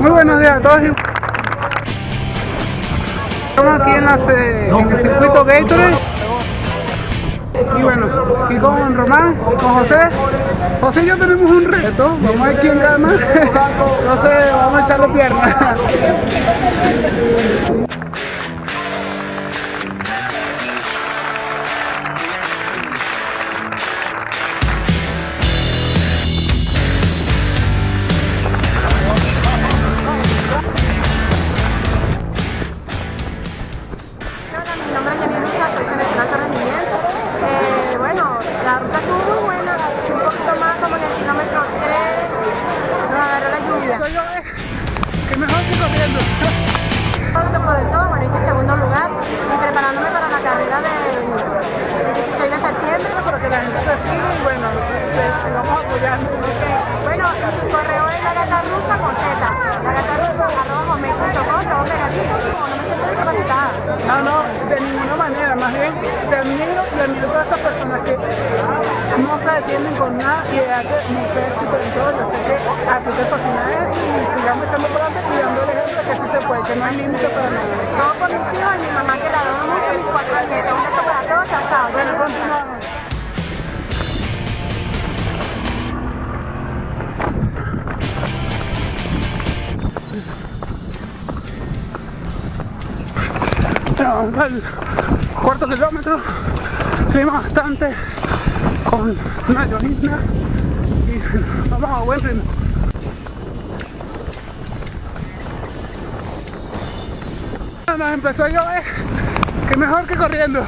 Muy buenos días a todos. Estamos aquí en, las, eh, en el circuito Gatorade. Y bueno, aquí con Román con José. José y yo tenemos un reto. Vamos a ver quién gana. Entonces vamos a echarle piernas. Bueno, la no me siento discapacitada. No, no, de ninguna manera, más bien te admiro y admiro a todas esas personas que no se detienen con nada y de darte mucho éxito en todo. Yo sé que a ti te fascina esto y sigamos echando por adelante y dando el ejemplo que sí se puede, que no hay límite para nada. Todo por mis hijos y mi mamá que la adoro mucho, mis cuatro nietos. Un beso para todos, chao, chao. Bueno, cuarto kilómetro, clima bastante con una llovizna y vamos a buen ritmo. Nos empezó a llover, que mejor que corriendo.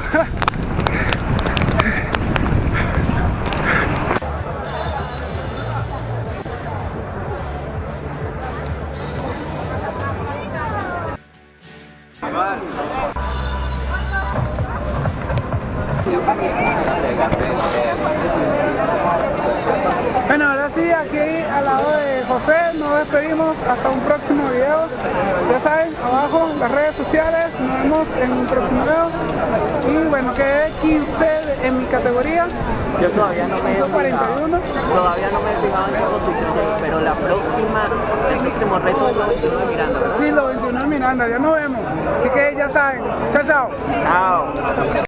Bueno, ahora sí, aquí al lado de José nos despedimos hasta un próximo video. Ya saben, abajo las redes sociales, nos vemos en un próximo video. Y bueno, quedé 15 de- en mi categoría. Yo todavía no me he fijado, 41. todavía no me he fijado en qué posición pero la próxima, el próximo reto es 91 de Miranda, ¿verdad? Sí, los 21 en Miranda, ya nos vemos. Así que ya saben. Chao, chao. Chao.